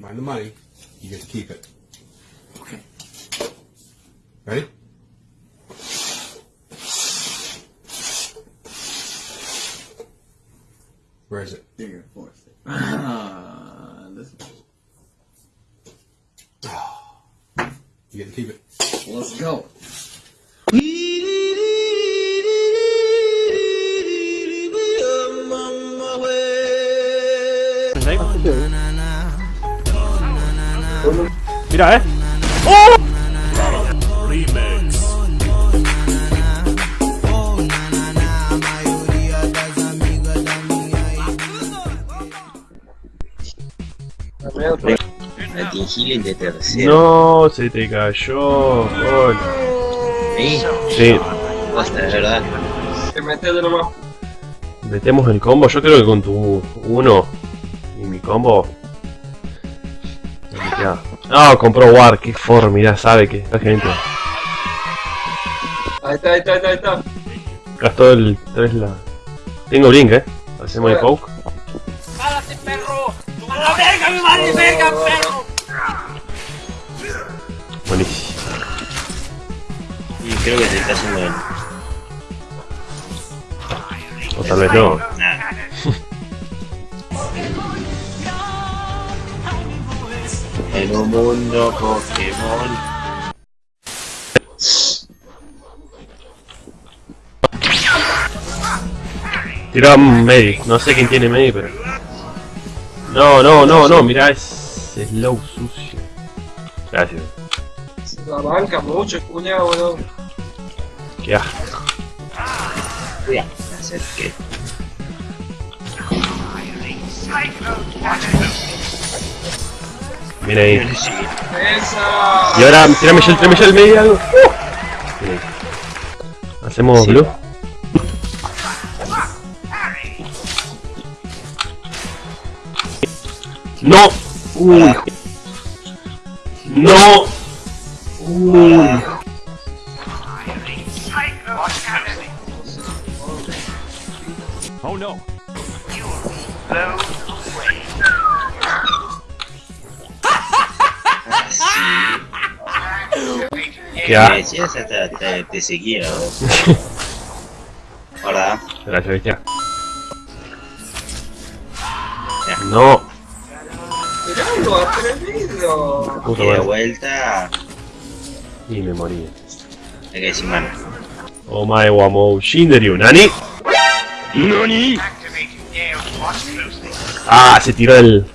Find the money. You get to keep it. Okay. Ready? Where is it? You're gonna force it. Ah, this You get to keep it. Let's go. Mira, eh. De tercero. No, se te cayó. Gol. Sí, Sí, basta, es verdad. Te metes de nuevo. metemos el combo. Yo creo que con tu uno y mi combo. Ya. No, compró War, qué for, mirá, sabe que esta gente Ahí está, ahí está, ahí está, ahí está. gastó el 3 la. Tengo blink, eh. Hacemos el poke. Buenísimo. Y creo que se está haciendo el... O tal vez no. Un mundo Pokémon. Tiró a Medi. No sé quién tiene Medi, pero. No, no, no, no, mirá, es slow sucio. Gracias. La banca mucho, cuñado, weón. Qué asco. Voy a hacer que... Mira ahí. Y ahora, tirame ya, tirame ya el medio algo. Bien. Hacemos Sí. blue. No. Uy. No. Uy. Qué Me asco. decías hasta te, te seguía, ¿no? ¿Verdad? Gracias, bestia. No. Mirando, atrevido. Puta Y de vuelta... Y me morí. Hay que decir mano. Omae wa mou shinderu. ¿Nani? ¿Nani? Ah, se tiró el.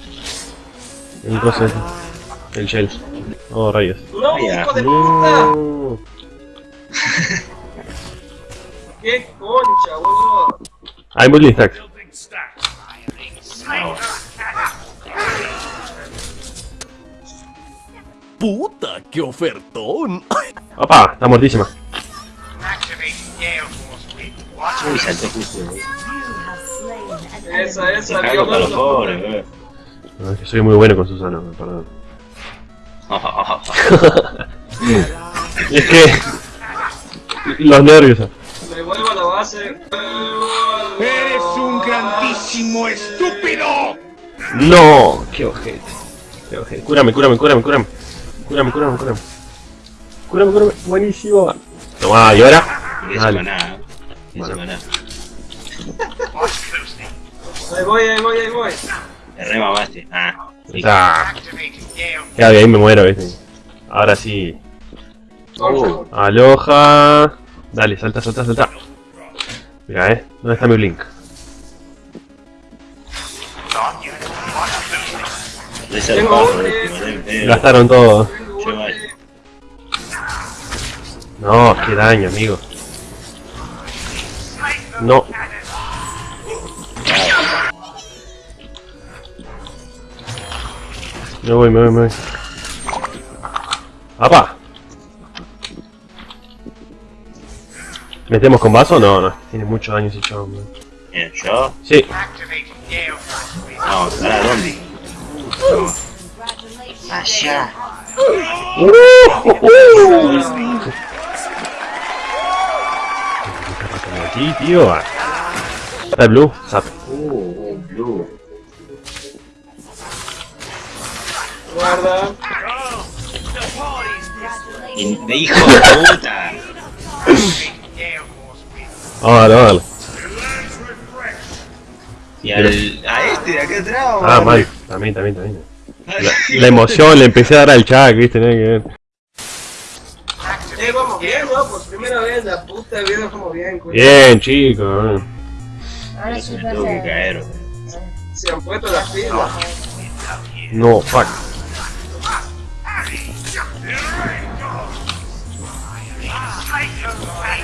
El coso ese. El shell. Oh, rayos. No, Ya. hijo de puta. No. Qué concha, weón. Hay multi stacks. ¡Puta, qué ofertón! Opa, está muertísima. Uy, saltó justo. Esa, esa. No, es que soy muy bueno con Susana, perdón. Es que. Los nervios. Me vuelvo a la base. ¡Eres un grandísimo estúpido! No, qué ojete. Qué ojete. Cúrame, cúrame, cúrame, cúrame. Cúrame, cúrame, cúrame. Cúrame, cúrame. Buenísimo. Toma, ¿y ahora? Y eso Dale. maná. Eso Bueno. maná. Ahí voy, ahí voy, ahí voy. Te re mamaste. Ah, sí. Ah, ya de ahí me muero, ¿viste? Ahora sí. Uh, Aloja. Dale, salta, salta, salta. Mira, eh. ¿Dónde está mi blink? Gastaron todo. No, qué daño, amigo. No. Me voy, me voy, me voy. ¡Apa! ¿Metemos con vaso? No, no. Tiene mucho daño ese chabón, man. Yo. Sí. No, ¿para dónde? Allá. Aquí, tío. Está el blue. Zap. Uh, blue. Guarda. De hijo de puta. Ah, dale, dale. Y al, a este de acá atrás. Ah, mal. También, también, también. La, la emoción, le empecé a dar al chat, viste, nada que ver. Eh, vamos bien, ¿no? Por primera vez la puta vida como bien, cuidado. Bien, chicos. Ahora Eso sí me tuvo que caer. Se han puesto las pilas. No, fuck.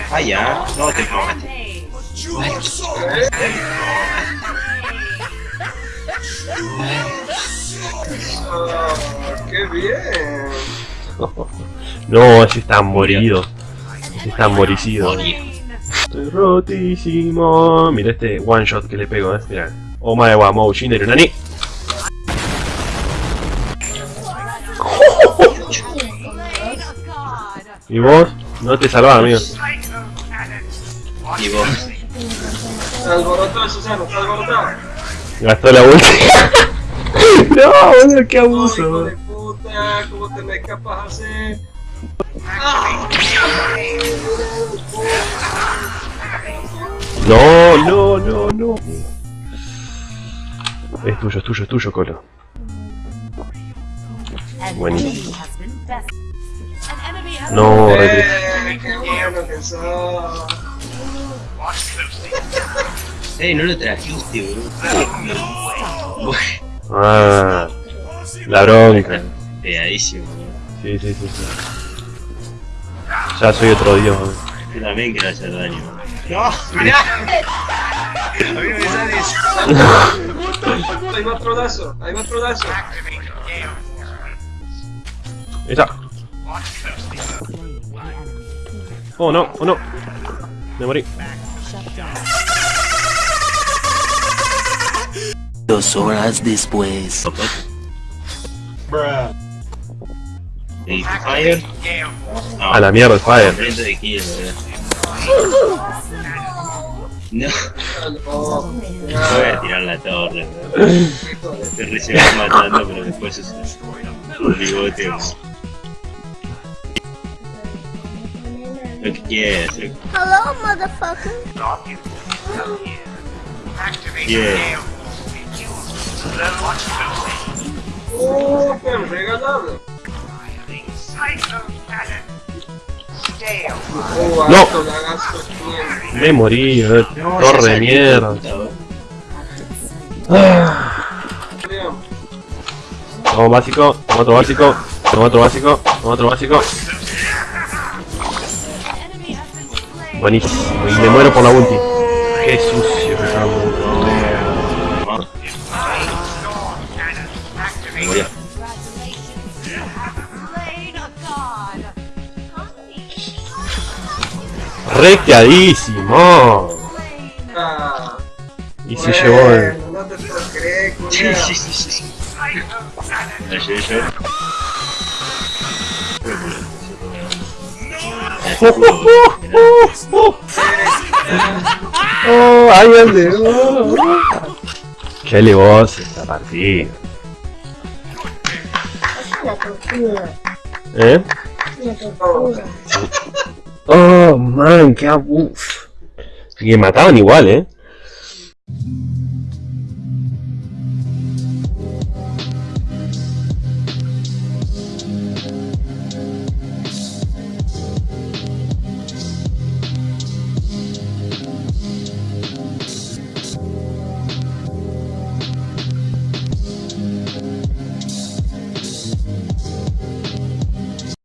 Ah, ya. No te qué bien. No, ese está morido. Ese está moricido. Estoy rotísimo. Mira este one shot que le pego, eh. Mira. Oh my wa mou shinderu nani. ¿Y vos? No te salvás, amigo. Y vos. Se alborotó Susano, se alborotó. Gastó la ulti. no, boludo, qué Ay, abuso. hijo boludo. de puta, ¿cómo te me escapas así? No, no, no, no. Es tuyo, es tuyo, es tuyo, Colo. Buenísimo. No. Eh, qué bueno que sos. Eh, no lo trajiste, boludo. Ah, la bronca. Pegadísimo. Sí, sí, sí, sí. Ya soy otro dios. boludo. Yo también quiero hacer daño. No, mirá. A mí no me sale eso. Otro lazo, ahí va otro lazo. Esa. Oh no, oh no. Me morí. Dos horas después. ¿Y Fire? No, A la mierda, el fire. No, Oh, voy a tirar la torre. Te recién matando, pero después es un bigote. Lo que Hello, motherfucker. quieras. oh, qué regalado. Oh, No. Me morí, eh. torre de mierda. Bien. Toma básico, toma otro básico, toma otro básico, toma otro básico. Buenísimo, y me muero por la ulti. Qué sucio que estamos. Murió. Recteadísimo. Ah, Y se llevó el... bueno, No te lo crees, Sí, sí, sí, sí. Oh, ahí ande. Qué levoz esta partida. Es una tortura. ¿Eh? Una tortura. Oh, man, qué abuf. Y mataban igual, ¿eh?